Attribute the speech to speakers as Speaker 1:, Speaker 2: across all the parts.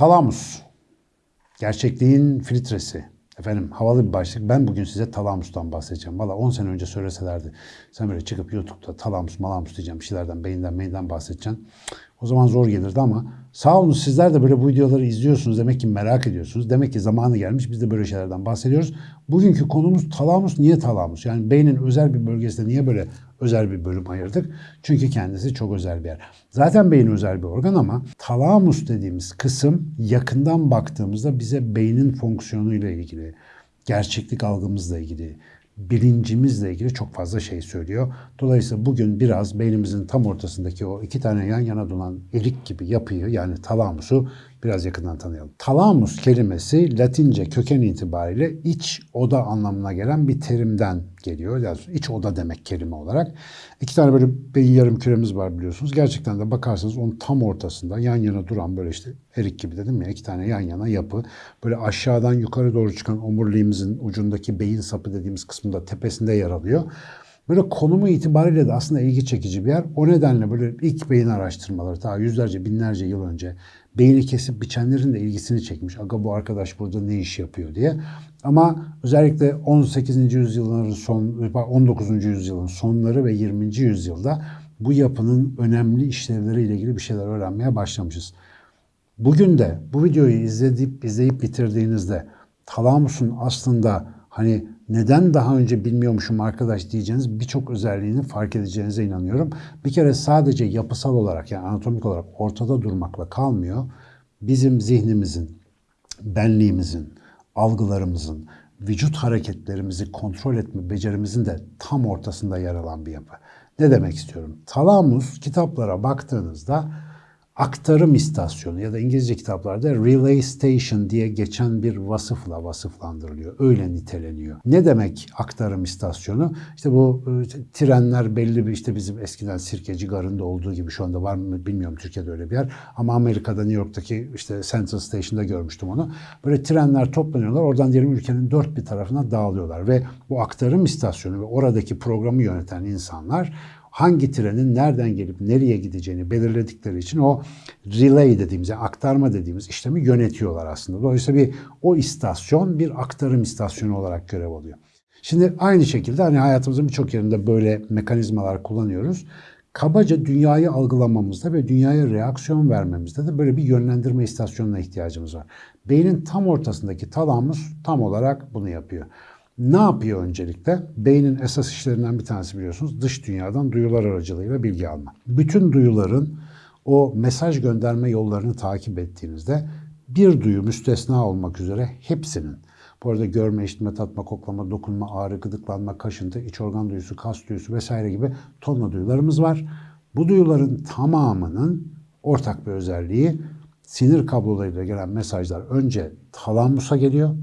Speaker 1: Talamus. Gerçekliğin filtresi. Efendim havalı bir başlık. Ben bugün size talamustan bahsedeceğim. Valla 10 sene önce söyleselerdi. Sen böyle çıkıp YouTube'da talamus malamus diyeceğim. Bir şeylerden beyinden beyinden bahsedeceksin. O zaman zor gelirdi ama sağ olun sizler de böyle bu videoları izliyorsunuz. Demek ki merak ediyorsunuz. Demek ki zamanı gelmiş. Biz de böyle şeylerden bahsediyoruz. Bugünkü konumuz talamus. Niye talamus? Yani beynin özel bir bölgesinde niye böyle özel bir bölüm ayırdık? Çünkü kendisi çok özel bir yer. Zaten beyin özel bir organ ama talamus dediğimiz kısım yakından baktığımızda bize beynin fonksiyonuyla ilgili, gerçeklik algımızla ilgili, bilincimizle ilgili çok fazla şey söylüyor. Dolayısıyla bugün biraz beynimizin tam ortasındaki o iki tane yan yana duran elik gibi yapıyı yani talamusu biraz yakından tanıyalım. Talamus kelimesi Latince köken itibariyle iç oda anlamına gelen bir terimden geliyor. Yani iç oda demek kelime olarak. İki tane böyle beyin yarım küremiz var biliyorsunuz. Gerçekten de bakarsanız onun tam ortasında yan yana duran böyle işte erik gibi dedim ya iki tane yan yana yapı. Böyle aşağıdan yukarı doğru çıkan omuriliğimizin ucundaki beyin sapı dediğimiz kısmında tepesinde yer alıyor. Böyle konumu itibariyle de aslında ilgi çekici bir yer. O nedenle böyle ilk beyin araştırmaları ta yüzlerce binlerce yıl önce beyni kesip biçenlerin de ilgisini çekmiş. Aga bu arkadaş burada ne iş yapıyor diye. Ama özellikle 18. yüzyılın son 19. yüzyılın sonları ve 20. yüzyılda bu yapının önemli işlevleriyle ilgili bir şeyler öğrenmeye başlamışız. Bugün de bu videoyu izleyip izleyip bitirdiğinizde talamusun aslında hani neden daha önce bilmiyormuşum arkadaş diyeceğiniz birçok özelliğini fark edeceğinize inanıyorum. Bir kere sadece yapısal olarak yani anatomik olarak ortada durmakla kalmıyor. Bizim zihnimizin, benliğimizin, algılarımızın, vücut hareketlerimizi kontrol etme becerimizin de tam ortasında yer alan bir yapı. Ne demek istiyorum? Talamus kitaplara baktığınızda aktarım istasyonu ya da İngilizce kitaplarda relay station diye geçen bir vasıfla vasıflandırılıyor. Öyle niteleniyor. Ne demek aktarım istasyonu? İşte bu e, trenler belli bir işte bizim eskiden Sirkeci Garı'nda olduğu gibi şu anda var mı bilmiyorum Türkiye'de öyle bir yer. Ama Amerika'da New York'taki işte Central Station'da görmüştüm onu. Böyle trenler toplanıyorlar. Oradan diyelim ülkenin dört bir tarafına dağılıyorlar ve bu aktarım istasyonu ve oradaki programı yöneten insanlar hangi trenin nereden gelip nereye gideceğini belirledikleri için o relay dediğimiz, yani aktarma dediğimiz işlemi yönetiyorlar aslında. Dolayısıyla bir o istasyon bir aktarım istasyonu olarak görev alıyor. Şimdi aynı şekilde hani hayatımızın birçok yerinde böyle mekanizmalar kullanıyoruz. Kabaca dünyayı algılamamızda ve dünyaya reaksiyon vermemizde de böyle bir yönlendirme istasyonuna ihtiyacımız var. Beynin tam ortasındaki talamus tam olarak bunu yapıyor. Ne yapıyor öncelikle? Beynin esas işlerinden bir tanesi biliyorsunuz dış dünyadan duyular aracılığıyla bilgi alma. Bütün duyuların o mesaj gönderme yollarını takip ettiğinizde bir duyu müstesna olmak üzere hepsinin bu arada görme, işitme, tatma, koklama, dokunma, ağrı, gıdıklanma, kaşıntı, iç organ duyusu, kas duyusu vesaire gibi tonla duyularımız var. Bu duyuların tamamının ortak bir özelliği sinir kablolarıyla gelen mesajlar önce talamusa geliyor.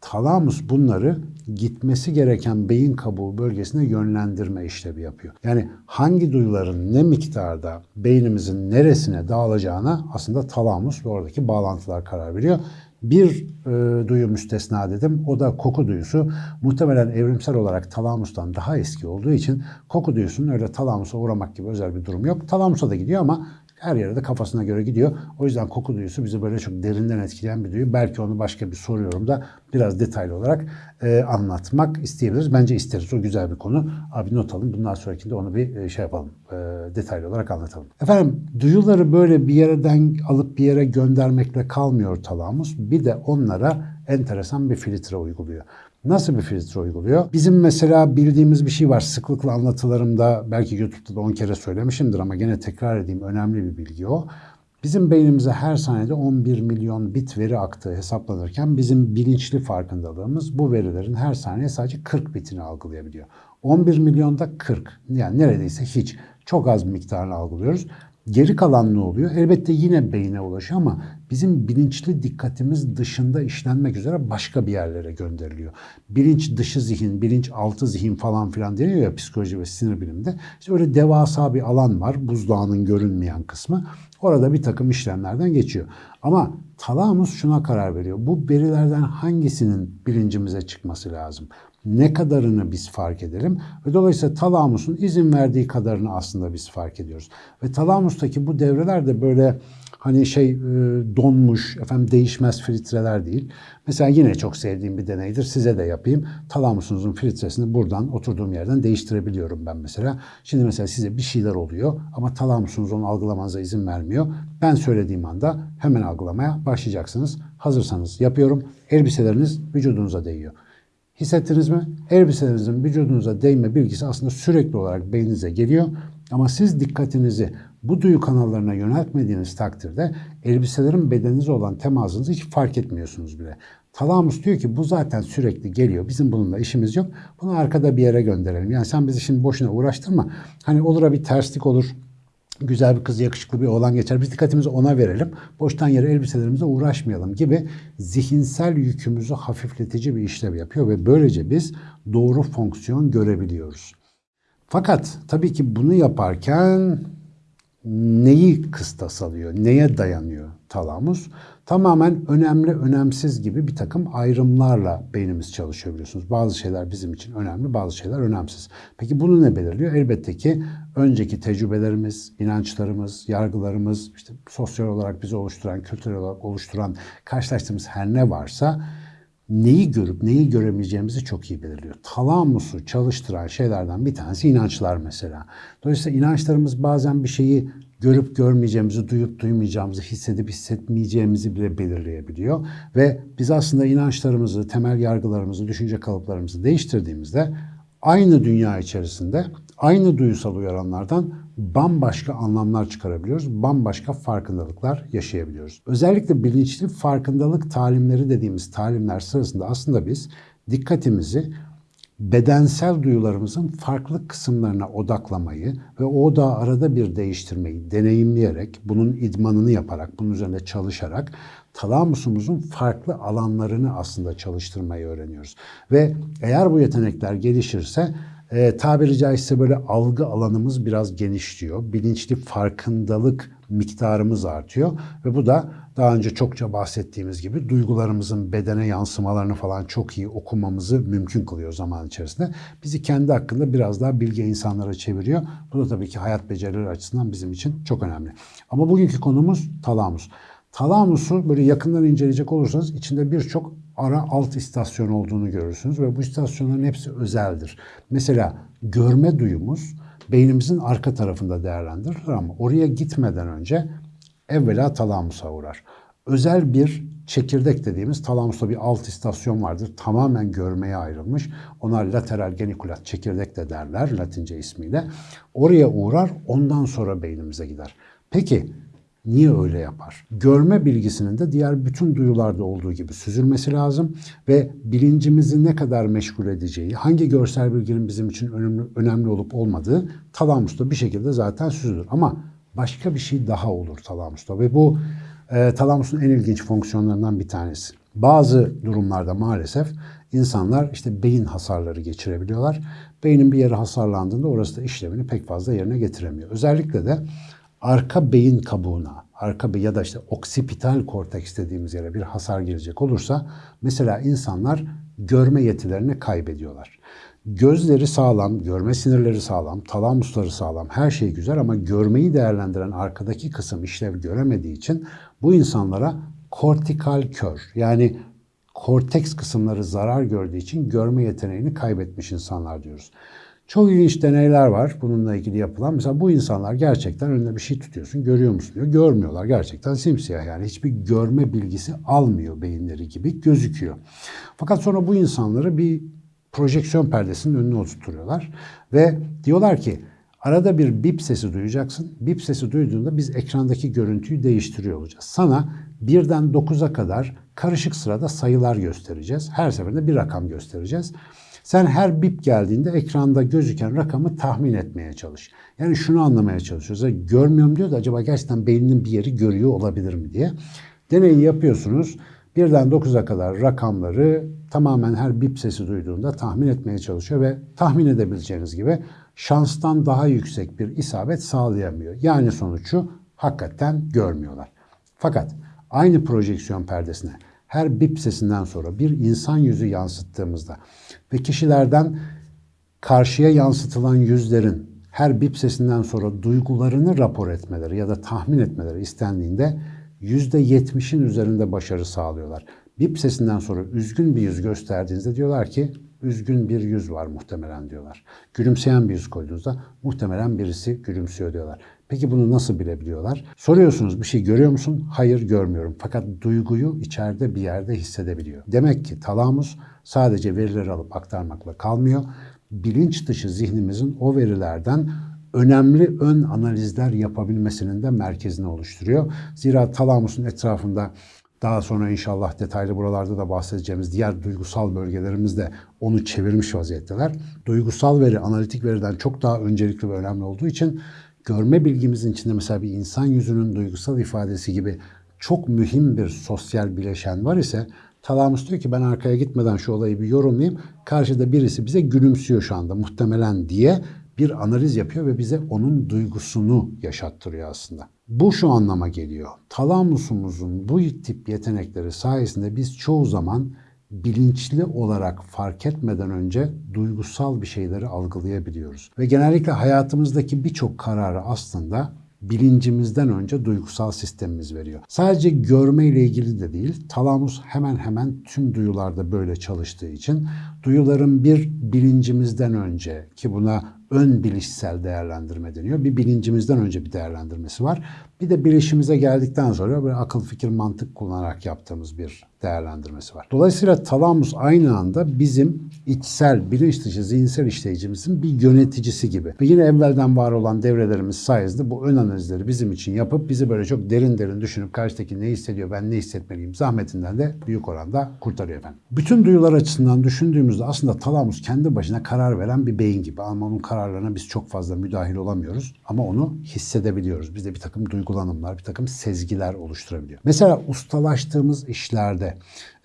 Speaker 1: Talamus bunları gitmesi gereken beyin kabuğu bölgesine yönlendirme işlevi yapıyor. Yani hangi duyuların ne miktarda beynimizin neresine dağılacağına aslında talamus ve oradaki bağlantılar karar veriyor. Bir e, duyu müstesna dedim. O da koku duyusu. Muhtemelen evrimsel olarak talamustan daha eski olduğu için koku duyusunun öyle talamusa uğramak gibi özel bir durum yok. Talamusa da gidiyor ama her yere de kafasına göre gidiyor. O yüzden koku duyusu bizi böyle çok derinden etkileyen bir duyu. Belki onu başka bir soru yorumda biraz detaylı olarak e, anlatmak isteyebiliriz. Bence isteriz. O güzel bir konu. Abi not alın. Bundan sonrakinde onu bir e, şey yapalım. E, detaylı olarak anlatalım. Efendim duyuları böyle bir yerden alıp bir yere göndermekle kalmıyor talamus. Bir de onlara enteresan bir filtre uyguluyor. Nasıl bir filtre uyguluyor? Bizim mesela bildiğimiz bir şey var. Sıklıkla anlatılarımda belki YouTube'da da 10 kere söylemişimdir ama gene tekrar edeyim. Önemli bir bilgi o. Bizim beynimize her saniyede 11 milyon bit veri aktığı hesaplanırken bizim bilinçli farkındalığımız bu verilerin her saniye sadece 40 bitini algılayabiliyor. 11 milyonda 40 yani neredeyse hiç çok az miktarını algılıyoruz. Geri kalan ne oluyor? Elbette yine beyne ulaşıyor ama bizim bilinçli dikkatimiz dışında işlenmek üzere başka bir yerlere gönderiliyor. Bilinç dışı zihin, bilinç altı zihin falan filan deniyor ya psikoloji ve sinir biliminde. İşte öyle devasa bir alan var, buzdağının görünmeyen kısmı. Orada bir takım işlemlerden geçiyor. Ama talamus şuna karar veriyor. Bu verilerden hangisinin bilincimize çıkması lazım? Ne kadarını biz fark edelim ve dolayısıyla talamusun izin verdiği kadarını aslında biz fark ediyoruz. Ve talamustaki bu devreler de böyle hani şey e, donmuş, efendim değişmez filtreler değil. Mesela yine çok sevdiğim bir deneydir. Size de yapayım. Talamusunuzun filtresini buradan oturduğum yerden değiştirebiliyorum ben mesela. Şimdi mesela size bir şeyler oluyor ama talamusunuz onu algılamanıza izin vermiyor. Ben söylediğim anda hemen algılamaya başlayacaksınız. Hazırsanız yapıyorum. Elbiseleriniz vücudunuza değiyor. Hissettiniz mi? Elbiselerinizin vücudunuza değme bilgisi aslında sürekli olarak beyninize geliyor. Ama siz dikkatinizi bu duyu kanallarına yöneltmediğiniz takdirde elbiselerin bedeninize olan temasınızı hiç fark etmiyorsunuz bile. Talamus diyor ki bu zaten sürekli geliyor. Bizim bununla işimiz yok. Bunu arkada bir yere gönderelim. Yani sen bizi şimdi boşuna uğraştırma. Hani olur bir terslik olur güzel bir kız, yakışıklı bir oğlan geçer. Biz dikkatimizi ona verelim. Boştan yere elbiselerimize uğraşmayalım gibi zihinsel yükümüzü hafifletici bir işlev yapıyor ve böylece biz doğru fonksiyon görebiliyoruz. Fakat tabii ki bunu yaparken neyi kıstas alıyor, neye dayanıyor talamus? Tamamen önemli, önemsiz gibi bir takım ayrımlarla beynimiz çalışıyor biliyorsunuz. Bazı şeyler bizim için önemli, bazı şeyler önemsiz. Peki bunu ne belirliyor? Elbette ki önceki tecrübelerimiz, inançlarımız, yargılarımız, işte sosyal olarak bizi oluşturan, kültürel olarak oluşturan, karşılaştığımız her ne varsa neyi görüp neyi göremeyeceğimizi çok iyi belirliyor. Talamusu çalıştıran şeylerden bir tanesi inançlar mesela. Dolayısıyla inançlarımız bazen bir şeyi görüp görmeyeceğimizi, duyup duymayacağımızı, hissedip hissetmeyeceğimizi bile belirleyebiliyor. Ve biz aslında inançlarımızı, temel yargılarımızı, düşünce kalıplarımızı değiştirdiğimizde aynı dünya içerisinde aynı duysal uyaranlardan bambaşka anlamlar çıkarabiliyoruz. Bambaşka farkındalıklar yaşayabiliyoruz. Özellikle bilinçli farkındalık talimleri dediğimiz talimler sırasında aslında biz dikkatimizi bedensel duyularımızın farklı kısımlarına odaklamayı ve o da arada bir değiştirmeyi deneyimleyerek, bunun idmanını yaparak, bunun üzerinde çalışarak talamusumuzun farklı alanlarını aslında çalıştırmayı öğreniyoruz. Ve eğer bu yetenekler gelişirse e, tabiri caizse böyle algı alanımız biraz genişliyor. Bilinçli farkındalık miktarımız artıyor ve bu da daha önce çokça bahsettiğimiz gibi duygularımızın bedene yansımalarını falan çok iyi okumamızı mümkün kılıyor zaman içerisinde. Bizi kendi hakkında biraz daha bilge insanlara çeviriyor. Bu da tabii ki hayat becerileri açısından bizim için çok önemli. Ama bugünkü konumuz talamus. Talamus'u böyle yakından inceleyecek olursanız içinde birçok ara alt istasyon olduğunu görürsünüz ve bu istasyonların hepsi özeldir. Mesela görme duyumuz beynimizin arka tarafında değerlendirilir ama oraya gitmeden önce evvela talamusa uğrar. Özel bir çekirdek dediğimiz talamusta bir alt istasyon vardır. Tamamen görmeye ayrılmış. Ona lateral genikulat çekirdek de derler latince ismiyle. Oraya uğrar ondan sonra beynimize gider. Peki Niye öyle yapar? Görme bilgisinin de diğer bütün duyularda olduğu gibi süzülmesi lazım ve bilincimizi ne kadar meşgul edeceği, hangi görsel bilginin bizim için önemli, önemli olup olmadığı talamusta bir şekilde zaten süzülür. Ama başka bir şey daha olur talamusta ve bu e, talamusun en ilginç fonksiyonlarından bir tanesi. Bazı durumlarda maalesef insanlar işte beyin hasarları geçirebiliyorlar. Beynin bir yeri hasarlandığında orası da işlevini pek fazla yerine getiremiyor. Özellikle de arka beyin kabuğuna, arka ya da işte oksipital korteks dediğimiz yere bir hasar girecek olursa mesela insanlar görme yetilerini kaybediyorlar. Gözleri sağlam, görme sinirleri sağlam, talamusları sağlam, her şey güzel ama görmeyi değerlendiren arkadaki kısım işlev göremediği için bu insanlara kortikal kör yani korteks kısımları zarar gördüğü için görme yeteneğini kaybetmiş insanlar diyoruz. Çok ilginç deneyler var bununla ilgili yapılan. Mesela bu insanlar gerçekten önünde bir şey tutuyorsun, görüyor musun diyor. Görmüyorlar gerçekten simsiyah yani hiçbir görme bilgisi almıyor beyinleri gibi gözüküyor. Fakat sonra bu insanları bir projeksiyon perdesinin önüne oturtuyorlar ve diyorlar ki arada bir bip sesi duyacaksın. Bip sesi duyduğunda biz ekrandaki görüntüyü değiştiriyor olacağız. Sana birden 9'a kadar karışık sırada sayılar göstereceğiz. Her seferinde bir rakam göstereceğiz. Sen her bip geldiğinde ekranda gözüken rakamı tahmin etmeye çalış. Yani şunu anlamaya çalışıyoruz. Görmüyorum diyor da acaba gerçekten beyninin bir yeri görüyor olabilir mi diye. Deneyi yapıyorsunuz. Birden 9'a kadar rakamları tamamen her bip sesi duyduğunda tahmin etmeye çalışıyor ve tahmin edebileceğiniz gibi şanstan daha yüksek bir isabet sağlayamıyor. Yani sonucu hakikaten görmüyorlar. Fakat aynı projeksiyon perdesine her bip sesinden sonra bir insan yüzü yansıttığımızda ve kişilerden karşıya yansıtılan yüzlerin her bip sesinden sonra duygularını rapor etmeleri ya da tahmin etmeleri istendiğinde %70'in üzerinde başarı sağlıyorlar. Bip sesinden sonra üzgün bir yüz gösterdiğinizde diyorlar ki üzgün bir yüz var muhtemelen diyorlar. Gülümseyen bir yüz koyduğunuzda muhtemelen birisi gülümsüyor diyorlar. Peki bunu nasıl bilebiliyorlar? Soruyorsunuz bir şey görüyor musun? Hayır görmüyorum. Fakat duyguyu içeride bir yerde hissedebiliyor. Demek ki talamus sadece verileri alıp aktarmakla kalmıyor. Bilinç dışı zihnimizin o verilerden önemli ön analizler yapabilmesinin de merkezini oluşturuyor. Zira talamusun etrafında daha sonra inşallah detaylı buralarda da bahsedeceğimiz diğer duygusal bölgelerimiz de onu çevirmiş vaziyetteler. Duygusal veri analitik veriden çok daha öncelikli ve önemli olduğu için görme bilgimizin içinde mesela bir insan yüzünün duygusal ifadesi gibi çok mühim bir sosyal bileşen var ise talamus diyor ki ben arkaya gitmeden şu olayı bir yorumlayayım. Karşıda birisi bize gülümsüyor şu anda muhtemelen diye bir analiz yapıyor ve bize onun duygusunu yaşattırıyor aslında. Bu şu anlama geliyor. Talamusumuzun bu tip yetenekleri sayesinde biz çoğu zaman bilinçli olarak fark etmeden önce duygusal bir şeyleri algılayabiliyoruz. Ve genellikle hayatımızdaki birçok kararı aslında bilincimizden önce duygusal sistemimiz veriyor. Sadece görme ile ilgili de değil, talamus hemen hemen tüm duyularda böyle çalıştığı için duyuların bir bilincimizden önce ki buna ön bilişsel değerlendirme deniyor. Bir bilincimizden önce bir değerlendirmesi var. Bir de bilişimize geldikten sonra böyle akıl fikir mantık kullanarak yaptığımız bir değerlendirmesi var. Dolayısıyla talamus aynı anda bizim içsel, bilinç dışı zihinsel işleyicimizin bir yöneticisi gibi. Ve yine evvelden var olan devrelerimiz sayesinde bu ön analizleri bizim için yapıp bizi böyle çok derin derin düşünüp karşıdaki ne hissediyor, ben ne hissetmeliyim zahmetinden de büyük oranda kurtarıyor efendim. Bütün duyular açısından düşündüğümüzde aslında talamus kendi başına karar veren bir beyin gibi. Ama onun kararlarına biz çok fazla müdahil olamıyoruz. Ama onu hissedebiliyoruz. Bizde bir takım duygulanımlar, bir takım sezgiler oluşturabiliyor. Mesela ustalaştığımız işlerde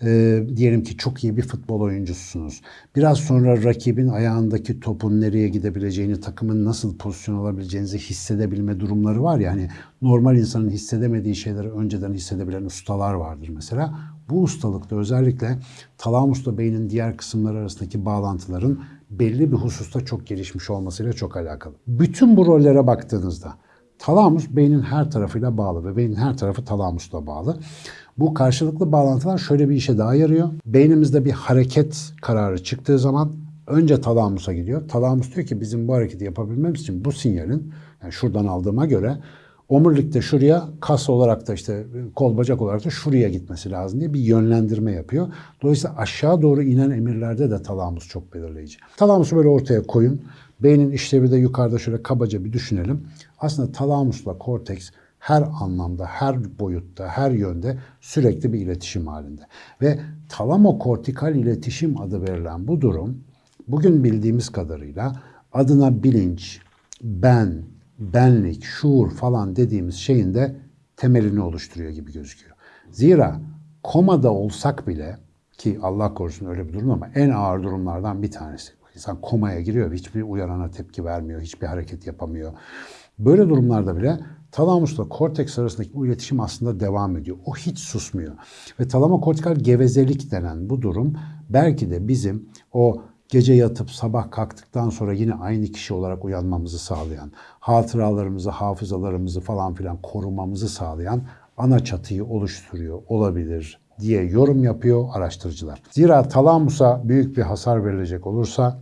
Speaker 1: e, diyelim ki çok iyi bir futbol oyuncusunuz. Biraz sonra rakibin ayağındaki topun nereye gidebileceğini, takımın nasıl pozisyon alabileceğinizi hissedebilme durumları var ya. Hani normal insanın hissedemediği şeyleri önceden hissedebilen ustalar vardır mesela. Bu ustalıkta özellikle talamusla beynin diğer kısımları arasındaki bağlantıların belli bir hususta çok gelişmiş olmasıyla çok alakalı. Bütün bu rollere baktığınızda talamus beynin her tarafıyla bağlı ve beynin her tarafı talamusla bağlı. Bu karşılıklı bağlantılar şöyle bir işe daha yarıyor. Beynimizde bir hareket kararı çıktığı zaman önce talamusa gidiyor. Talamus diyor ki bizim bu hareketi yapabilmemiz için bu sinyalin yani şuradan aldığıma göre omurilikte şuraya, kas olarak da işte kol bacak olarak da şuraya gitmesi lazım diye bir yönlendirme yapıyor. Dolayısıyla aşağı doğru inen emirlerde de talamus çok belirleyici. Talamusu böyle ortaya koyun. Beynin işlevi de yukarıda şöyle kabaca bir düşünelim. Aslında talamusla korteks her anlamda, her boyutta, her yönde sürekli bir iletişim halinde. Ve talamokortikal iletişim adı verilen bu durum bugün bildiğimiz kadarıyla adına bilinç, ben, benlik, şuur falan dediğimiz şeyin de temelini oluşturuyor gibi gözüküyor. Zira komada olsak bile ki Allah korusun öyle bir durum ama en ağır durumlardan bir tanesi. İnsan komaya giriyor hiçbir uyarana tepki vermiyor, hiçbir hareket yapamıyor. Böyle durumlarda bile talamusla korteks arasındaki bu iletişim aslında devam ediyor. O hiç susmuyor. Ve talamokortikal gevezelik denen bu durum belki de bizim o gece yatıp sabah kalktıktan sonra yine aynı kişi olarak uyanmamızı sağlayan, hatıralarımızı, hafızalarımızı falan filan korumamızı sağlayan ana çatıyı oluşturuyor olabilir diye yorum yapıyor araştırıcılar. Zira talamusa büyük bir hasar verilecek olursa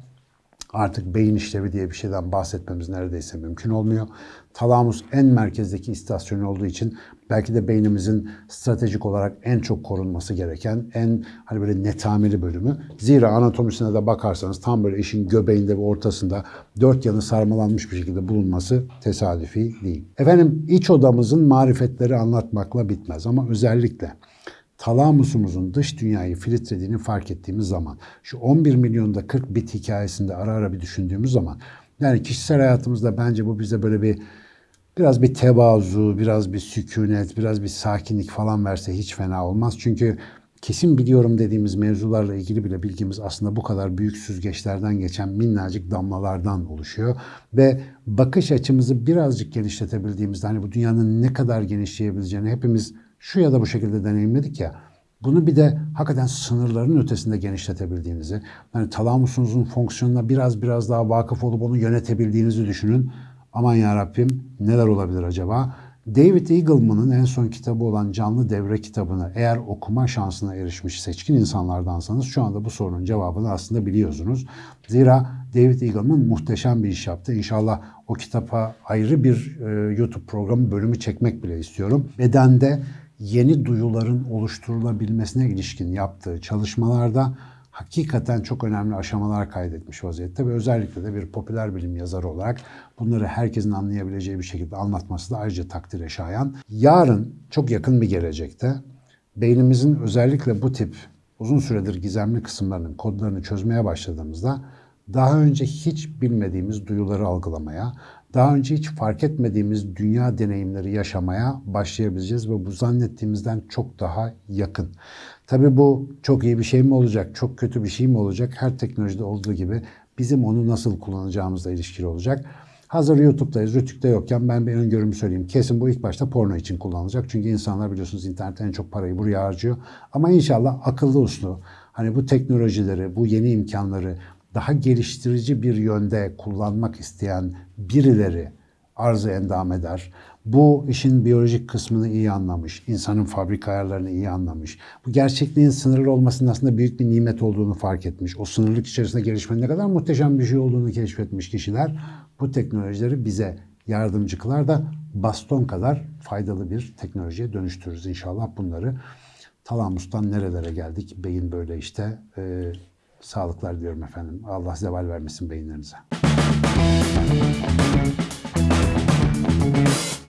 Speaker 1: artık beyin işlevi diye bir şeyden bahsetmemiz neredeyse mümkün olmuyor. Talamus en merkezdeki istasyon olduğu için belki de beynimizin stratejik olarak en çok korunması gereken en hani böyle netameli bölümü. Zira anatomisine de bakarsanız tam böyle işin göbeğinde ve ortasında dört yanı sarmalanmış bir şekilde bulunması tesadüfi değil. Efendim iç odamızın marifetleri anlatmakla bitmez ama özellikle talamusumuzun dış dünyayı filtrediğini fark ettiğimiz zaman, şu 11 milyonda 40 bit hikayesinde ara ara bir düşündüğümüz zaman, yani kişisel hayatımızda bence bu bize böyle bir biraz bir tevazu, biraz bir sükunet, biraz bir sakinlik falan verse hiç fena olmaz. Çünkü kesin biliyorum dediğimiz mevzularla ilgili bile bilgimiz aslında bu kadar büyük süzgeçlerden geçen minnacık damlalardan oluşuyor. Ve bakış açımızı birazcık genişletebildiğimizde hani bu dünyanın ne kadar genişleyebileceğini hepimiz şu ya da bu şekilde deneyimledik ya. Bunu bir de hakikaten sınırların ötesinde genişletebildiğinizi, yani talamusunuzun fonksiyonuna biraz biraz daha vakıf olup onu yönetebildiğinizi düşünün. Aman ya Rabbim neler olabilir acaba? David Eagleman'ın en son kitabı olan Canlı Devre kitabını eğer okuma şansına erişmiş seçkin insanlardansanız şu anda bu sorunun cevabını aslında biliyorsunuz. Zira David Eagleman muhteşem bir iş yaptı. İnşallah o kitapa ayrı bir e, YouTube programı bölümü çekmek bile istiyorum. Bedende yeni duyuların oluşturulabilmesine ilişkin yaptığı çalışmalarda hakikaten çok önemli aşamalar kaydetmiş vaziyette ve özellikle de bir popüler bilim yazarı olarak bunları herkesin anlayabileceği bir şekilde anlatması da ayrıca takdire şayan. Yarın çok yakın bir gelecekte beynimizin özellikle bu tip uzun süredir gizemli kısımlarının kodlarını çözmeye başladığımızda daha önce hiç bilmediğimiz duyuları algılamaya, daha önce hiç fark etmediğimiz dünya deneyimleri yaşamaya başlayabileceğiz ve bu zannettiğimizden çok daha yakın. Tabii bu çok iyi bir şey mi olacak, çok kötü bir şey mi olacak? Her teknolojide olduğu gibi bizim onu nasıl kullanacağımızla ilişkili olacak. Hazır YouTube'dayız, Rütük'te yokken ben bir öngörümü söyleyeyim. Kesin bu ilk başta porno için kullanılacak. Çünkü insanlar biliyorsunuz internetten en çok parayı buraya harcıyor. Ama inşallah akıllı uslu, hani bu teknolojileri, bu yeni imkanları daha geliştirici bir yönde kullanmak isteyen birileri arzı endam eder. Bu işin biyolojik kısmını iyi anlamış, insanın fabrika ayarlarını iyi anlamış. Bu gerçekliğin sınırlı olmasının aslında büyük bir nimet olduğunu fark etmiş. O sınırlık içerisinde gelişmenin ne kadar muhteşem bir şey olduğunu keşfetmiş kişiler bu teknolojileri bize yardımcı kılar da baston kadar faydalı bir teknolojiye dönüştürürüz inşallah bunları. Talamus'tan nerelere geldik? Beyin böyle işte. Ee, sağlıklar diyorum efendim. Allah zeval vermesin beyinlerinize.